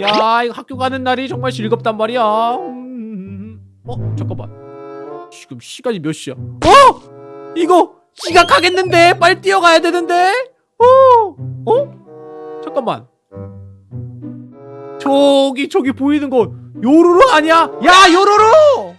야 이거 학교 가는 날이 정말 즐겁단 말이야. 음, 어 잠깐만. 지금 시간이 몇 시야? 어? 이거 지각하겠는데? 빨리 뛰어가야 되는데? 어? 어? 잠깐만. 저기 저기 보이는 거 요루루 아니야? 야 요루루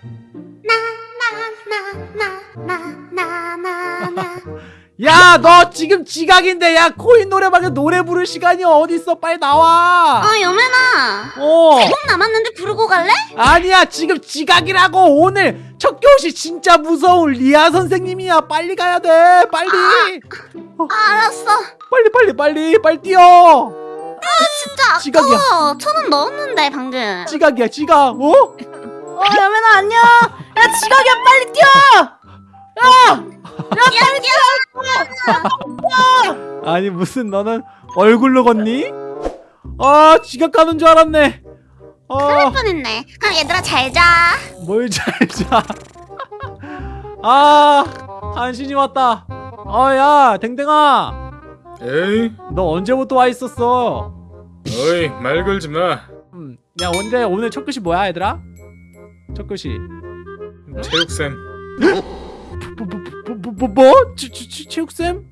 나나나나나나 야 너 지금 지각인데 야 코인 노래방에 노래 부를 시간이 어딨어? 빨리 나와. 아 여매나 어. 꼭 남았는데 부르고 갈래? 아니야 지금 지각이라고 오늘. 첫 교시 진짜 무서운 리아 선생님이야. 빨리 가야 돼 빨리. 아, 알았어. 빨리 빨리 빨리 빨리 뛰어. 진짜 지각이야. 천원 넣었는데 방금. 지각이야 지각. 어? 어 여매나 안녕. 야 지각이야. 빨리 뛰어 아니 무슨 너는 얼굴로 걷니? 아 지각하는 줄 알았네 그럴 뻔했네 그럼 얘들아 잘자 아뭘잘자 아 간신히 왔다 아야 댕댕아 에이, 너 언제부터 와 있었어? 어이 말 걸지 마. 음, 야 근데 오늘 첫 글씨 뭐야 얘들아? 첫 글씨 체육쌤. 뭐, 뭐? 치, 치, 치, 체육쌤?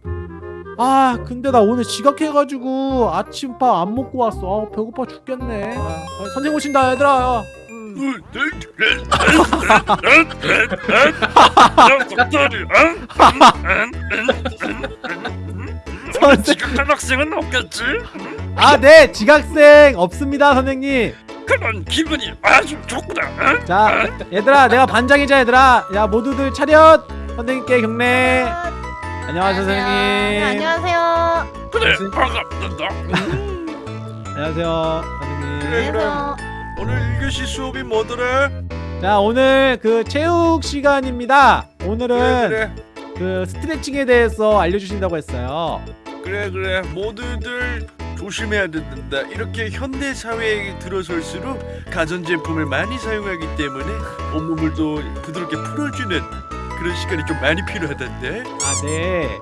아 근데 나 오늘 지각해가지고 아침밥 안 먹고 왔어 아, 배고파 죽겠네 아, 아, 선생님 오신다 얘들아 음. 선생 지각한 학생은 없겠지? 아네 지각생 없습니다 선생님 그런 기분이 아주 좋구나. 응? 자 얘들아 내가 반장이자 얘들아 야 모두들 차렷 선생님께 경례. 안녕하세요 안녕하세요. 네, 선생님. 안녕하세요. 그래 반갑다. 안녕하세요 선생님. 그래 그럼 오늘 1교시 수업이 뭐더라? 자 오늘 그 체육 시간입니다. 오늘은 그래. 그 스트레칭에 대해서 알려주신다고 했어요. 그래 그래. 모두들 조심해야 된다. 이렇게 현대 사회에 들어설수록 가전제품을 많이 사용하기 때문에 온몸을 또 부드럽게 풀어주는 그런 시간이 좀 많이 필요하단다. 아네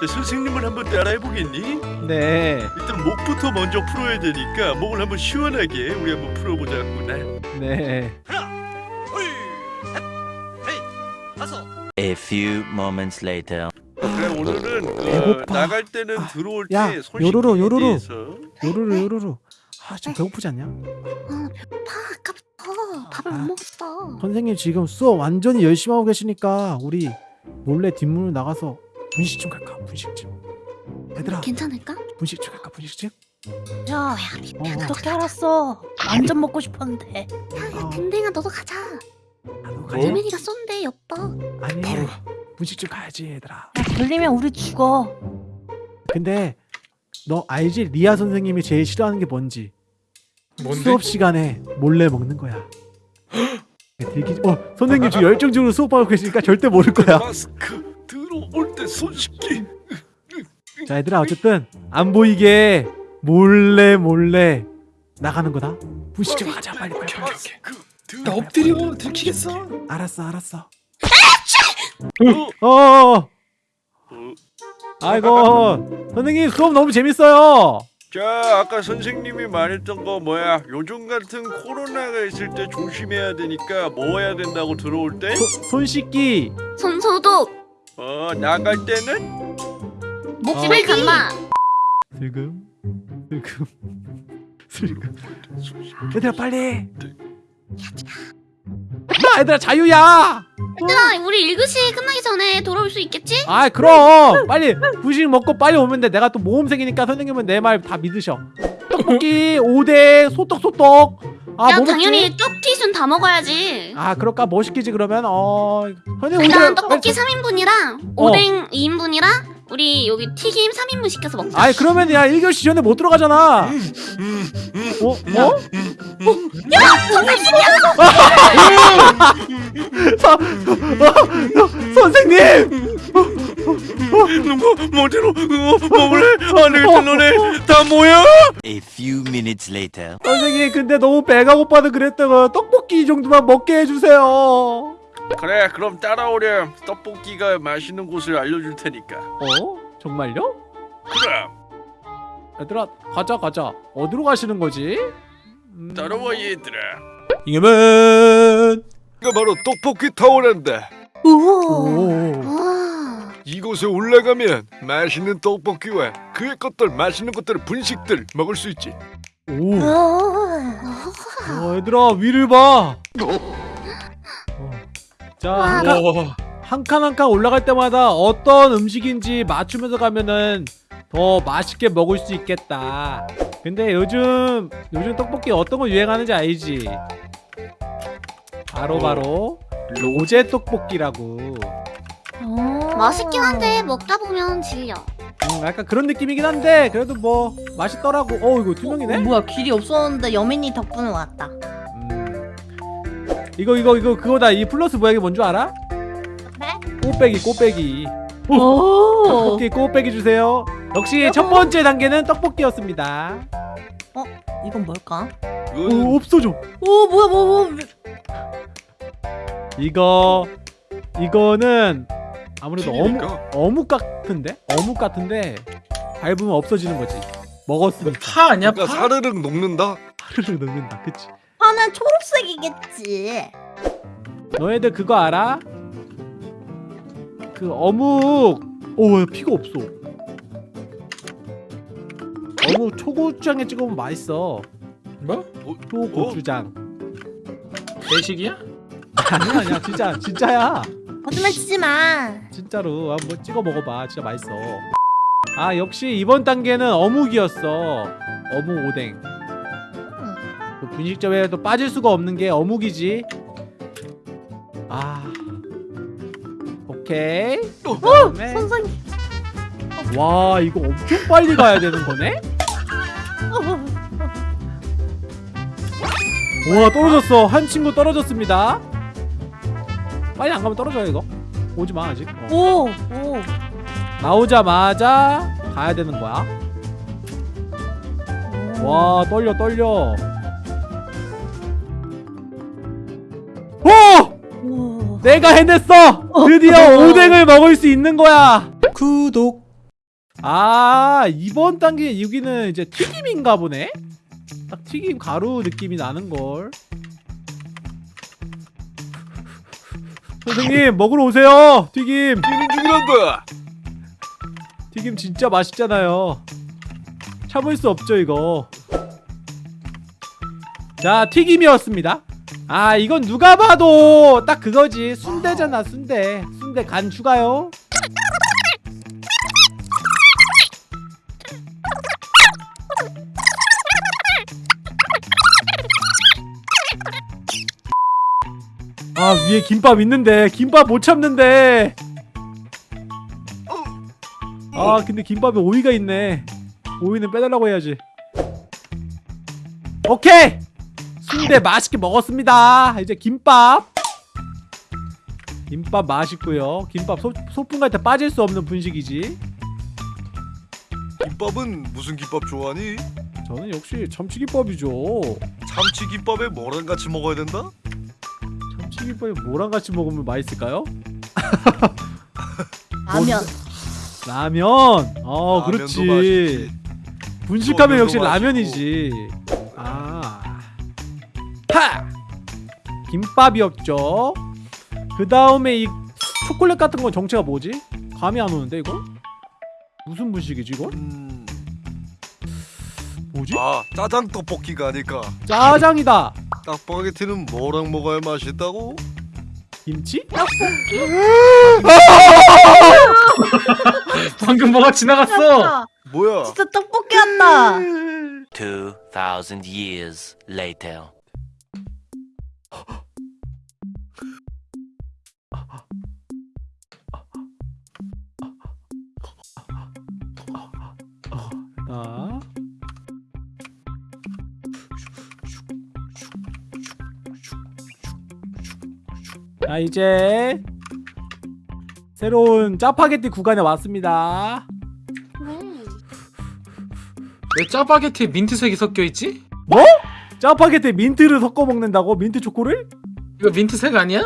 자, 선생님을 한번 따라해 보겠니? 네. 일단 목부터 먼저 풀어야 되니까 목을 한번 시원하게 우리 한번 풀어보자꾸나. 네. A few moments later. 그래 오늘은 그 배고파. 나갈 때는 아, 들어올 야, 때손 요로로, 요로로. 요루루 요루루 아좀 배고프지 않냐? 아 배고파 밥을 아. 못 먹었어 선생님 지금 수업 완전히 열심히 하고 계시니까 우리 몰래 뒷문을 나가서 분식 좀 갈까? 분식 좀 얘들아 괜찮을까? 분식 좀 갈까? 분식 좀? 야 어, 어떻게 알았어 완전 먹고 싶었는데 야 어. 댕댕아 너도 가자 나도 가자 여맨이가 쏜대 엽떡 아니 바로 분식 좀 가야지 얘들아 야 걸리면 우리 죽어 근데 너 알지? 리아 선생님이 제일 싫어하는 게 뭔지 뭔데? 수업 시간에 몰래 먹는 거야 되게 어 선생님 지금 열정적으로 수업하고 계시니까 절대 모를 거야. 마스크 들어올 때 손 씻기. 자 얘들아 어쨌든 안 보이게 몰래 몰래 나가는 거다. 좀 가자 빨리 빨리. 빨리 나. 엎드려. 들키겠어. 알았어 알았어. 어 아이고 선생님 수업 너무 재밌어요 자 아까 선생님이 말했던 거 뭐야? 요즘 같은 코로나가 있을 때 조심해야 되니까 뭐 해야 된다고 들어올 때? 소, 손 씻기 손 소독 어 나갈 때는 집에 간다 슬금 슬금 슬금 얘들아 빨리 야 얘들아 자유야! 얘들아 우리 1교시 끝나기 전에 돌아올 수 있겠지? 아 그럼! 빨리 분식 먹고 빨리 오면 돼. 내가 또 모험생이니까 선생님은 내 말 다 믿으셔. 떡볶이 5대 소떡 소떡. 아 야뭐 먹지? 당연히 쪽티순 다 먹어야지. 아 그럴까? 뭐 시키지 그러면? 어 선생님 일단 떡볶이 3인분이랑 어. 오뎅 2인분이랑 우리 여기 튀김 3인분 시켜서 먹자. 아이 그러면 야 1교시 전에 못 들어가잖아. 어? 어? 선생님이야! 서, 어, 선생님 누구 뭐대로 어, 먹을래? 안 되겠다 너네 다 뭐야? A few minutes later. 선생님 근데 너무 배가 고파서 그랬다가 떡볶이 이 정도만 먹게 해주세요 그래 그럼 따라오렴 떡볶이가 맛있는 곳을 알려줄 테니까 어? 정말요? 그럼 얘들아 가자 가자 어디로 가시는 거지? 음. 따라와 얘들아. 잉여맨 이거 바로 떡볶이 타워란다. 우와. 오. 와. 이곳에 올라가면 맛있는 떡볶이와 그의 것들 맛있는 것들 분식들 먹을 수 있지. 오. 어, 얘들아 위를 봐. 어. 자, 와, 한 칸, 와. 한칸 한 칸 올라갈 때마다 어떤 음식인지 맞추면서 가면은 더 맛있게 먹을 수 있겠다. 근데 요즘 요즘 떡볶이 어떤 거 유행하는지 알지? 바로 바로 로제 떡볶이라고. 오. 맛있긴 한데 먹다 보면 질려. 음, 약간 그런 느낌이긴 한데 그래도 뭐 맛있더라고. 어 이거 투명이네? 어, 뭐야 길이 없었는데 여민이 덕분에 왔다. 음. 이거 이거 이거 그거다. 이 플러스 모양이 뭔 줄 알아? 네? 꽃배기 꽃배기. 오. 떡볶이 꽃배기 주세요. 역시 첫 번째 단계는 떡볶이였습니다. 이건 뭘까? 이거는 오 없어져. 오 뭐야 뭐 뭐. 이거 이거는 아무래도 어묵. 어묵 같은데 어묵 같은데 밟으면 없어지는 거지. 먹었으니까 파 아니야 파? 그러니까 사르륵 녹는다. 하루를 넣는다. 그치? 파는 초록색이겠지. 너희들 그거 알아? 그 어묵 오 피가 없어. 어묵 초고추장에 찍으면 맛있어. 뭐? 초고추장. 배식이야? 아니야 아니야 진짜 진짜야. 거짓말 치지 마. 진짜로 한번 찍어 먹어봐. 진짜 맛있어. 아 역시 이번 단계는 어묵이었어. 어묵 오뎅. 그 분식점에도 빠질 수가 없는 게 어묵이지. 아. 오케이. 그다음에 선생님. 와 이거 엄청 빨리 가야 되는 거네? 와 떨어졌어. 한 친구 떨어졌습니다 빨리 안 가면 떨어져요 이거 오지마 아직 어. 오. 오. 나오자마자 가야 되는 거야. 와 떨려 떨려. 오! 오. 내가 해냈어. 드디어 오뎅을 먹을 수 있는 거야. 구독. 아 이번 단계 여기는 이제 튀김인가 보네. 딱 튀김 가루 느낌이 나는 걸. 선생님 먹으러 오세요. 튀김. 뛰는 중이란다. 튀김 진짜 맛있잖아요. 참을 수 없죠 이거. 자 튀김이었습니다. 아 이건 누가 봐도 딱 그거지 순대잖아 순대. 순대 간 추가요. 아 위에 김밥 있는데. 김밥 못 참는데. 아 근데 김밥에 오이가 있네. 오이는 빼달라고 해야지. 오케이! 순대 맛있게 먹었습니다. 이제 김밥. 김밥 맛있고요. 김밥 소, 소풍 갈 때 빠질 수 없는 분식이지. 김밥은 무슨 김밥 좋아하니? 저는 역시 참치김밥이죠. 참치 김밥에 뭐랑 같이 먹어야 된다? 참치김밥에 뭐랑 같이 먹으면 맛있을까요? 라면. 라면 어 라면도 그렇지. 분식하면 역시 라면이지 아 파! 김밥이었죠 그 다음에 이 초콜릿 같은 건 정체가 뭐지? 감이 안 오는데 이거? 무슨 분식이지 이거? 음. 뭐지? 아 짜장 떡볶이가 아닐까. 짜장이다 떡볶이는 뭐랑 먹어야 맛있다고? 김치? 방금 뭐가 지나갔어 뭐야? 진짜 떡볶이 같다. 2,000 years later. 자 이제 새로운 짜파게티 구간에 왔습니다 왜 짜파게티에 민트색이 섞여있지? 짜파게티 민트를 섞어 먹는다고? 민트 초코를? 이거 민트색 아니야?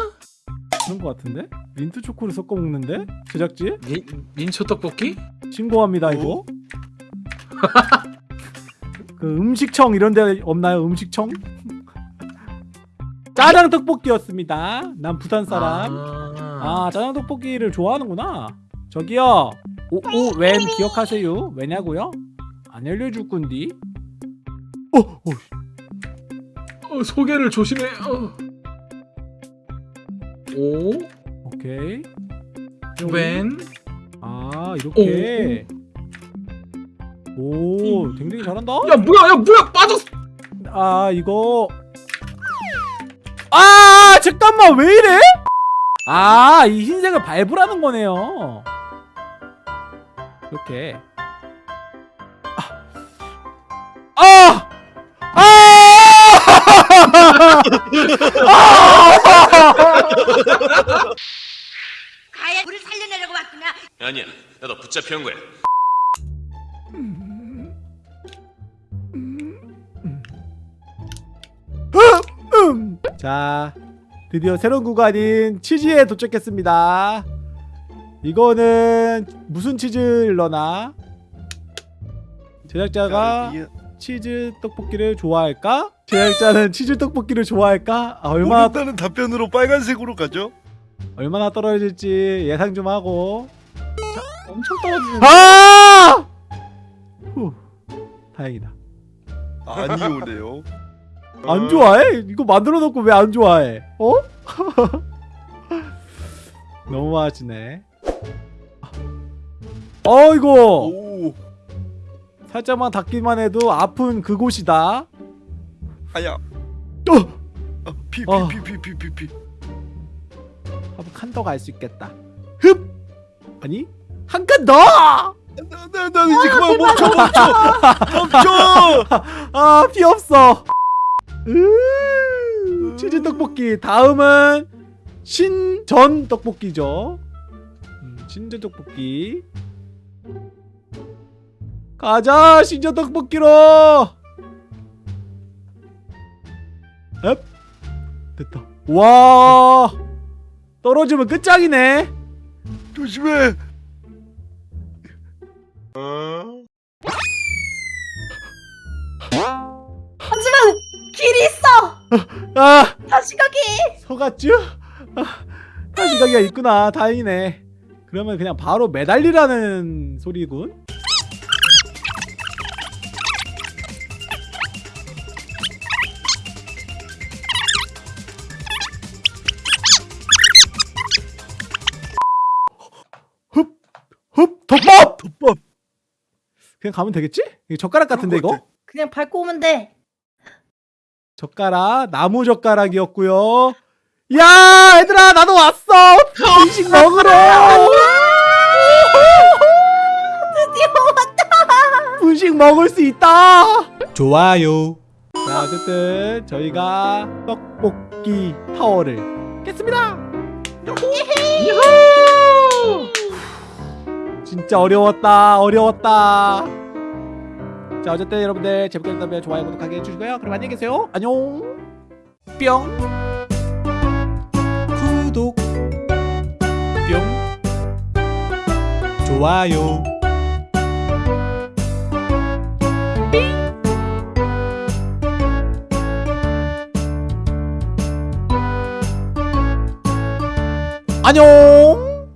그런 것 같은데? 민트 초코를 섞어 먹는데? 제작진? 민, 민초 떡볶이? 신고합니다 이거 그 음식청 이런 데 없나요? 음식청? 짜장 떡볶이였습니다. 난 부산 사람. 아, 아 짜장 떡볶이를 좋아하는구나. 저기요. 오오웬 기억하세요? 왜냐고요? 안 알려줄 건디. 어, 어, 어, 소개를 조심해. 어. 오, 오케이. 웬, 아 이렇게. 오, 댕댕이 잘한다. 야 뭐야, 야 뭐야, 빠졌어. 아 이거. 아 잠깐만 왜 이래? 아 이 흰색을 밟으라는 거네요. 이렇게. 아! 아! 아예 우리 살려내려고 왔구나. 아니야, 나도 붙잡혀 온 거야. 음. 자, 드디어 새로운 구간인 치즈에 도착했습니다. 이거는 무슨 치즈를 넣나? 제작자가 치즈 떡볶이를 좋아할까? 제작자는 치즈 떡볶이를 좋아할까? 아, 얼마나 모른다는 답변으로 빨간색으로 가죠. 얼마나 떨어질지 예상 좀 하고. 자, 엄청 떨어지는. 아! 후, 다행이다. 아니 오네요. 안 좋아해? 이거 만들어 놓고 왜 안 좋아해? 어? 너무 하시네. 어이구 오, 살짝만 닿기만 해도 아픈 그곳이다. 아야. 어! 어. 피피 피 피 피 피. 한번 칸 더 갈 수 있겠다. 흡! 아니 한 칸 더! 나나 이제 그만 멈춰 멈춰 멈춰. 아, 피 없어. 으, 치즈 떡볶이. 다음은 신전 떡볶이죠. 음, 신전 떡볶이. 가자, 신전 떡볶이로. 앱. 됐다. 와. 떨어지면 끝장이네. 조심해. 하 길이 있어. 아, 다시 가기. 속았쥬? 아, 다시 가기가 있구나. 다행이네. 그러면 그냥 바로 매달리라는 소리군. 흡! 흡! 덮밥! 덮밥! 그냥 가면 되겠지? 젓가락 같은데 이거? 것 그냥 밟고 오면 돼. 젓가락 나무 젓가락이었고요. 야 얘들아 나도 왔어. 음식 먹으러. 드디어 왔다. 음식 먹을 수 있다. 좋아요. 자 어쨌든 저희가 떡볶이 타워를 깼습니다. 진짜 어려웠다 어려웠다. 자 어쨌든 여러분들 재밌게 봤다면 좋아요 구독하기 해주시고요. 그럼 안녕히 계세요. 안녕. 뿅. 구독. 뿅. 좋아요. 안녕.